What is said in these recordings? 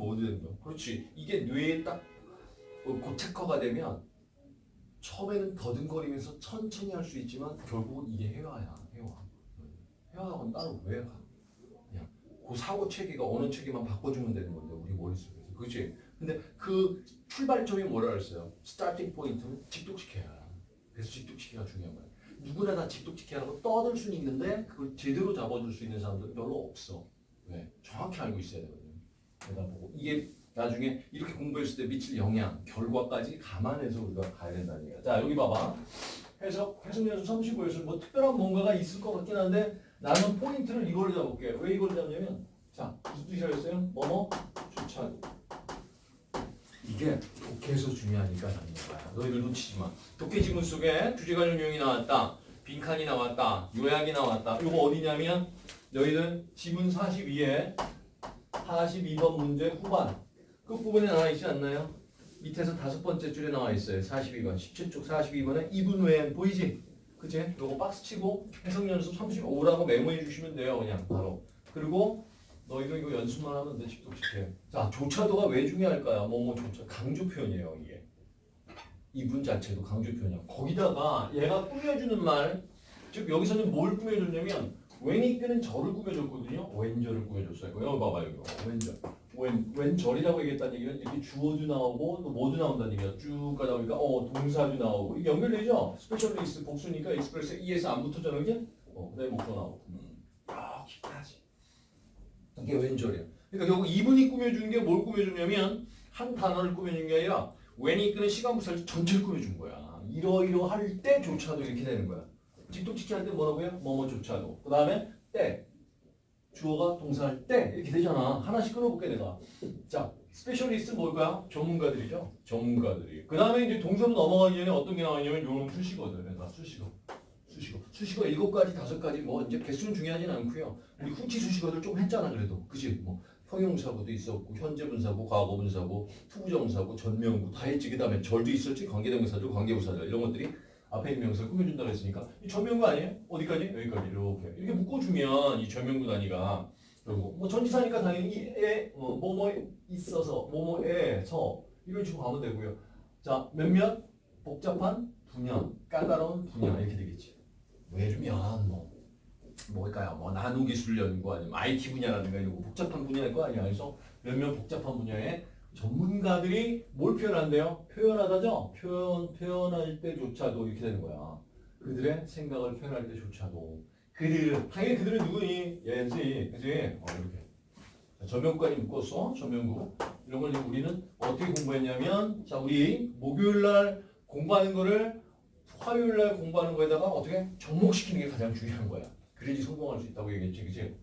모두 되는 거야. 그렇지. 이게 뇌에 딱 어, 고착화가 되면 처음에는 더듬거리면서 천천히 할 수 있지만 결국은 이게 회화야. 회화. 회화하고는 따로 왜 가? 그냥 그 사고 체계가 어느 체계만 바꿔주면 되는 건데 우리 머릿속에서. 그렇지. 근데 그 출발점이 뭐라 그랬어요? 스타팅 포인트는 직독시켜야. 그래서 직독시키기가 중요한 거야. 누구나 다 직독시키라고 떠들 수는 있는데 그걸 제대로 잡아줄 수 있는 사람들은 별로 없어. 왜? 정확히 알고 있어야 되거 보고 이게 나중에 이렇게 공부했을 때 미칠 영향, 결과까지 감안해서 우리가 가야 된다는 얘기야. 자 여기 봐봐. 해석, 해석 연수 35에서 뭐 특별한 뭔가가 있을 것 같긴 한데 나는 포인트를 이걸 잡을게. 왜 이걸 잡냐면 자 무슨 뜻이라했어요 뭐뭐 주차도. 이게 독해에서 중요하니까 잡는 거야. 너희들 놓치지 마. 독해 지문 속에 주제관용 유형이 나왔다. 빈칸이 나왔다. 요약이 나왔다. 이거 어디냐면 너희들 지문 42에 42번 문제 후반 끝부분에 나와 있지 않나요? 밑에서 다섯 번째 줄에 나와 있어요. 42번 17쪽 42번에 이분 외엔 보이지? 그치? 요거 박스 치고 해석 연습 35라고 메모해 주시면 돼요. 그냥 바로. 그리고 너희도 이거 연습만 하면 돼. 집독식해. 자, 조차도가 왜 중요할까요? 뭐뭐 조차 강조 표현이에요, 이게. even 자체도 강조 표현이야. 거기다가 얘가 꾸며주는 말, 즉 여기서는 뭘 꾸며줬냐면 when 이끄는 절을 꾸며줬거든요. when절을 꾸며줬어요. 여기 봐봐요, 이거. when절. when, when절이라고 얘기했다는 얘기는 이렇게 주어도 나오고 또 뭐도 나온다는 얘기야. 쭉 가다 보니까 어 동사도 나오고 이게 연결되죠? specialists 복수니까 express es 안 붙었잖아, 그지? 어, 그다음에 목도 나오고. 음. 여기까지. 이게 when절이야. 그러니까 결국 even이 꾸며주는 게 뭘 꾸며주냐면 한 단어를 꾸며주는 게 아니라 when이 이끄는 시간 부사절을 전체를 꾸며준 거야. 이러이러할 때조차도 이렇게 되는 거야. 직독직해 할때 뭐라고요? 뭐뭐 조차도. 그 다음에 때. 주어가 동사할 때 이렇게 되잖아. 하나씩 끊어볼게 내가. 자, specialists 뭘까요? 전문가들이죠. 전문가들이. 그 다음에 이제 동사로 넘어가기 전에 어떤 게 나왔냐면 요런 수식어들. 그러니까 수식어. 수식어. 수식어 일곱 가지, 다섯 가지 뭐 이제 개수는 중요하진 않고요. 우리 후치 수식어들 좀 했잖아 그래도. 그지? 뭐 형용사고도 있었고 현재 분사고 과거 분사고 투부정사고 전명구 다 했지. 그 다음에 절도 있었지. 관계대명사들, 관계부사들 이런 것들이 앞에 있는 명사를 꾸며준다고 했으니까 이 전명구 아니에요? 어디까지? 여기까지 이렇게 이렇게 묶어주면 이 전명구 단위가 그리고 뭐 전치사니까 당연히 이에 어, 뭐뭐 있어서 뭐뭐에서 이런 식으로 가면 되고요. 자 몇몇 복잡한 분야, 까다로운 분야 이렇게 되겠지. 예를 들면 뭐 뭘까요? 뭐 나노기술 연구 아니면 IT 분야라든가 이런 거 복잡한 분야일 거 아니야. 그래서 몇몇 복잡한 분야에 전문가들이 뭘 표현한대요? 표현하다죠? 표현, 표현할 때조차도 이렇게 되는 거야. 그들의 생각을 표현할 때조차도. 그들, 당연히 그들은 누구니? 얘지, 그지? 어, 이렇게. 자, 전명구까지 묶었어, 전명구. 이런 걸 우리는 어떻게 공부했냐면, 자, 우리 목요일 날 공부하는 거를 화요일 날 공부하는 거에다가 어떻게 접목시키는 게 가장 중요한 거야. 그래야지 성공할 수 있다고 얘기했지, 그지?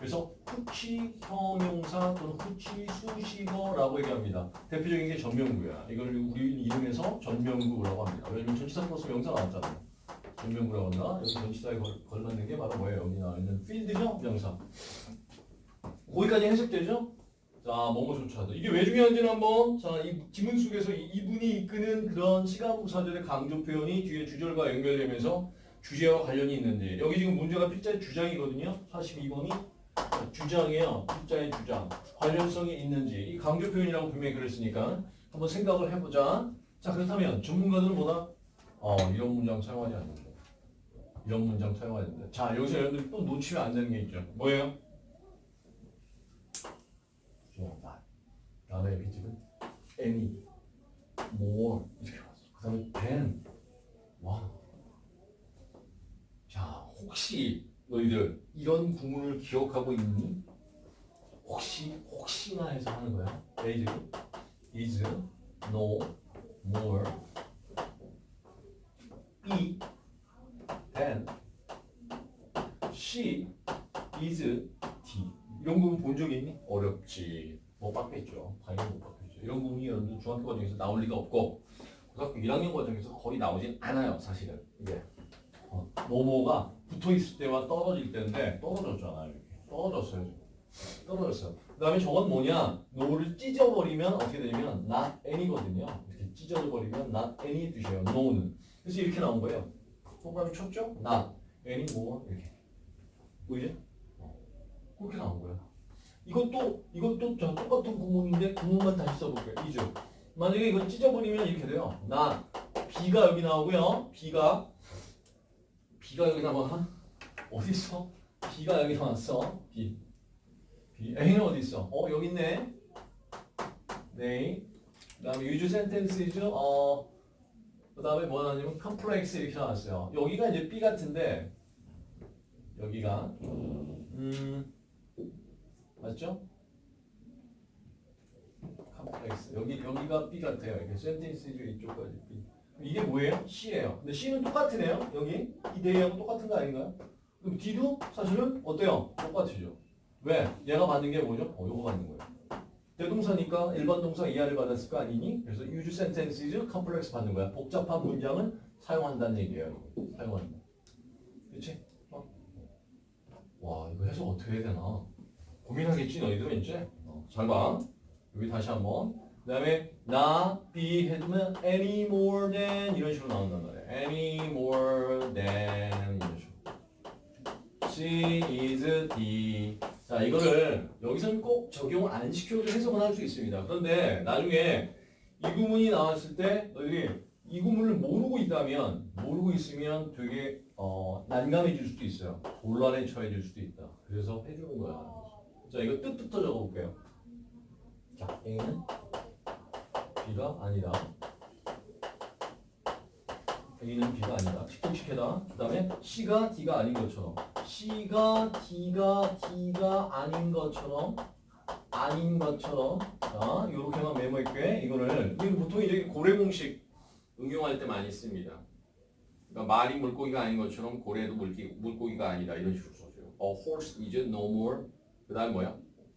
어. 그래서 후치 형용사 또는 후치 수식어라고 얘기합니다. 대표적인 게 전명구야. 이걸 우리 이름에서 전명구라고 합니다. 왜냐면 전치사 플러스 명사 나왔잖아요. 전명구라고 한다. 여기 전치사에 걸, 걸맞는 게 바로 뭐예요? 여기 나와 있는 필드죠? 명사. 거기까지 해석되죠? 자, 뭐뭐조차도. 이게 왜 중요한지는 한번, 자, 이 지문 속에서 이- 이분이 이끄는 그런 시간부사들의 강조 표현이 뒤에 주절과 연결되면서 주제와 관련이 있는지. 여기 지금 문제가 필자의 주장이거든요. 42번이. 주장이에요. 필자의 주장. 관련성이 있는지. 이 강조 표현이라고 분명히 그랬으니까 한번 생각을 해보자. 자, 그렇다면 전문가들은 뭐다? 어, 이런 문장 사용하지 않는다. 이런 문장 사용하지 않는다. 자, 여기서 여러분들 또 놓치면 안 되는 게 있죠. 뭐예요? not. 다음에 비집은 any, more 이렇게 왔어. 그 다음에 than, one. 자, 혹시 너희들 이런 구문을 기억하고 있니? 혹시 혹시나 해서 하는 거야. is, is, no, more, be, than, she, is, t. 이런 부분 본적 있니? 어렵지. 못 봤겠죠. 당연히 못 봤겠죠. 이런 여러분들 중학교 과정에서 나올 리가 없고 고등학교 1학년 과정에서 거의 나오진 않아요. 사실은 이게 어, 뭐뭐가 붙어 있을 때와 떨어질 때인데 떨어졌잖아요. 이렇게 떨어졌어요. 떨어졌어요. 그 다음에 저건 뭐냐? no를 찢어버리면 어떻게 되냐면 not any거든요. 이렇게 찢어버리면 not any 뜻이에요. no는. 그래서 이렇게 나온 거예요. 동그라미 쳤죠? not any more 이렇게. 보이죠? 어, 그렇게 나온 거야. 이것도 이것도 저 똑같은 구문인데 구문만 다시 써볼게요. 이죠. 만약에 이걸 찢어버리면 이렇게 돼요. 나 B가 여기 나오고요. B가 B가 여기 나와. 어디 있어? B가 여기 나왔어. B. B. A는 어디 있어? 어 여기 있네. 네. 그다음에 use sentences 어 그다음에 뭐 나왔냐면 complex 이렇게 나왔어요. 여기가 이제 B 같은데 여기가 음 맞죠? complex 여기 여기가 B 같아요. 이렇게 sentences 이쪽까지 B. 이게 뭐예요? C예요. 근데 C는 똑같으네요. 여기 이 대하고 똑같은 거 아닌가요? 그럼 D도 사실은 어때요? 똑같으죠. 왜? 얘가 받는 게 뭐죠? 어, 요거 받는 거예요. 대동사니까 일반 동사 이하를 받았을 거 아니니? 그래서 use sentences complex 받는 거야. 복잡한 문장은 사용한다는 얘기예요. 사용한다. 그렇지? 어? 와 이거 해석 어떻게 해야 되나? 고민하겠지 너희들은 이제. 어, 잘 봐. 여기 다시 한번. 그 다음에 나 be 해두면 any more than 이런 식으로 나온단 말이야. any more than 이런 식으로. She is the 자 이거를 여기서는 꼭 적용을 안 시켜도 해석은 할 수 있습니다. 그런데 나중에 이 구문이 나왔을 때 너희들이 이 구문을 모르고 있다면 모르고 있으면 되게 어, 난감해질 수도 있어요. 곤란에 처해질 수도 있다. 그래서 해주는 거야. 자 이거 뜻부터 적어볼게요. 자 A는 B가 아니다. A는 B가 아니다. 칙칙해다. 그 다음에 C가 D가 아닌 것처럼 C가 D가 D가 아닌 것처럼 아닌 것처럼 자 이렇게만 메모할게 이거를 이거 보통 이제 고래 공식 응용할 때 많이 씁니다. 그러니까 말이 물고기가 아닌 것처럼 고래도 물기, 물고기가 아니다 이런 식으로 써줘요. A horse is no more 그 다음 뭐야?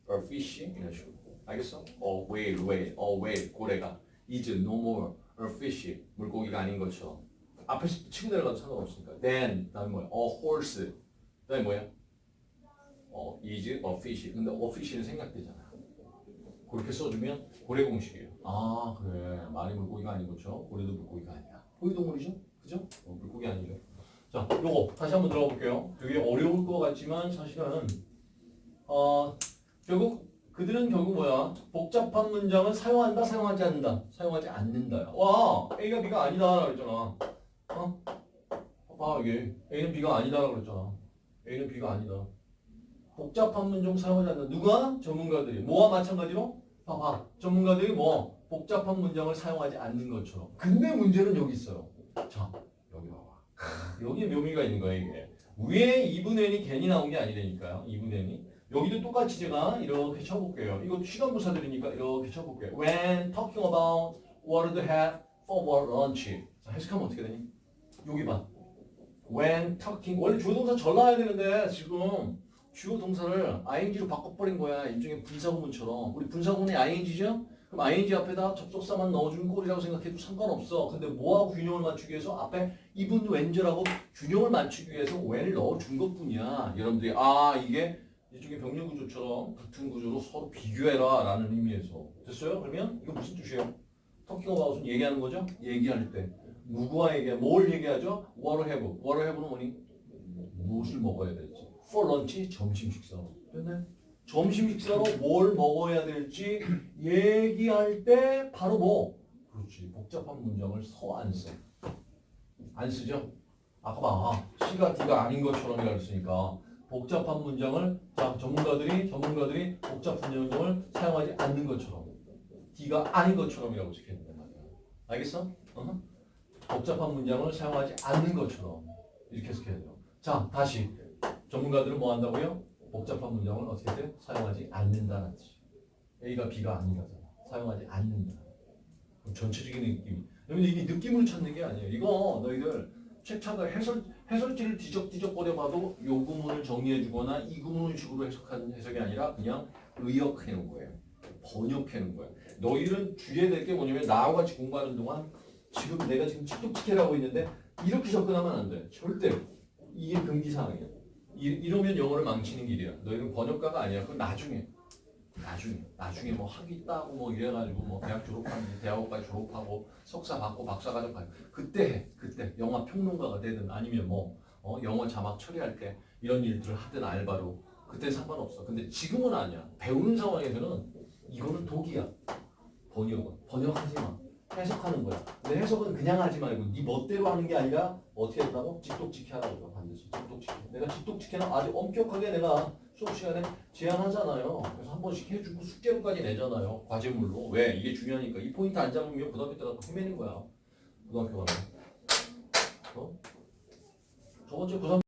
A fish 이런 식으로 알겠어? A whale, whale, a whale 고래가 is no more a fish 물고기가 아닌 것처럼 앞에 치고 내려가도 상관없으니까 then 다음 뭐야? A horse 그다음에 뭐야? 어, is a fish. 근데 a fish는 생략되잖아. 그렇게 써주면 고래 공식이에요. 아 그래 말이 물고기가 아닌 것처럼 고래도 물고기가 아니야. 고기 동물이죠? 그죠? 어, 물고기 아니죠. 자, 요거 다시 한번 들어가 볼게요. 되게 어려울 것 같지만 사실은 어 결국 그들은 결국 뭐야? 복잡한 문장을 사용한다, 사용하지 않는다, 사용하지 않는다야. 와, A가 B가 아니다 그랬잖아. 어? 봐봐 이게 A는 B가 아니다 그랬잖아. A는 B가 아니다. 복잡한 문장 사용하지 않는다. 누가? 전문가들이. 뭐와 마찬가지로? 봐봐. 전문가들이 뭐? 복잡한 문장을 사용하지 않는 것처럼. 근데 문제는 여기 있어요. 자, 여기 봐봐. 여기에 묘미가 있는 거야, 이게. 위에 2분의 n이 괜히 나온 게 아니라니까요. 2분의 n이. 여기도 똑같이 제가 이렇게 쳐볼게요. 이거 시간 부사들이니까 이렇게 쳐볼게요. When talking about what to have for lunch. 자, 해석하면 어떻게 되니? 여기 봐. When talking. 원래 주어 동사 절 나와야 되는데 지금 주어 동사를 ing로 바꿔버린 거야. 일종의 분사구문처럼. 우리 분사구문이 ing죠? 그럼 ing 앞에다 접속사만 넣어주는 꼴이라고 생각해도 상관없어. 근데 뭐하고 균형을 맞추기 위해서 앞에 even when즈라고 균형을 맞추기 위해서 when을 넣어준 것뿐이야. 여러분들이 아 이게 일종의 병렬 구조처럼 같은 구조로 서로 비교해라 라는 의미에서 됐어요? 그러면 이거 무슨 뜻이에요? 터킹 어바웃은 얘기하는 거죠? 얘기할 때 누구와 얘기해? 뭘 얘기하죠? what have. what have는 뭐니? 무엇을 먹어야 될지 for lunch 점심 식사로 됐네? 점심 식사로 뭘 먹어야 될지 얘기할 때 바로 뭐? 그렇지 복잡한 문장을 서 안 써. 안 쓰죠? 아까 봐 C가 D가 아닌 것처럼이라 했으니까 복잡한 문장을 자 전문가들이 전문가들이 복잡한 문장을 사용하지 않는 것처럼 D가 아닌 것처럼이라고 된단 말이야. 알겠어? 어허. 복잡한 문장을 사용하지 않는 것처럼 이렇게 해석해야 돼요. 자 다시 전문가들은 뭐 한다고요? 복잡한 문장을 어떻게 돼? 사용하지 않는다는 뜻이. A가 B가 아니라잖아. 사용하지 않는다. 전체적인 느낌. 여러분 이게 느낌을 찾는 게 아니에요. 이거 너희들 책 찾아 해설 해설지를 뒤적뒤적 거려봐도 요 구문을 정리해주거나 이 구문식으로 해석하는 해석이 아니라 그냥 의역해놓은 거예요. 번역해놓은 거예요. 너희들은 주의해야 될 게 뭐냐면 나와 같이 공부하는 동안 지금 내가 지금 칙독칙해라고 있는데 이렇게 접근하면 안 돼. 절대 이게 금기사항이야. 이, 이러면 영어를 망치는 길이야. 너희는 번역가가 아니야. 그건 나중에. 나중에. 나중에 뭐 학위 따고 뭐 이래가지고 뭐 대학 졸업하면 대학원까지 졸업하고 석사 받고 박사 과정 가고 그때 해. 그때 영화 평론가가 되든 아니면 뭐 어, 영어 자막 처리할 때 이런 일들을 하든 알바로 그때 상관없어. 근데 지금은 아니야. 배우는 상황에서는 이거는 독이야. 번역은 번역하지 마. 해석하는 거야. 근데 해석은 그냥 하지 말고 네 멋대로 하는 게 아니라 어떻게 한다고? 직독직해 하라고 반드시 직독직해. 내가 직독직해는 아주 엄격하게 내가 수업 시간에 제안하잖아요. 그래서 한 번씩 해주고 숙제로까지 내잖아요. 과제물로. 왜? 이게 중요하니까. 이 포인트 안 잡으면 고등학교 때 가서 헤매는 거야. 고등학교 가면. 어? 저번 주에 고3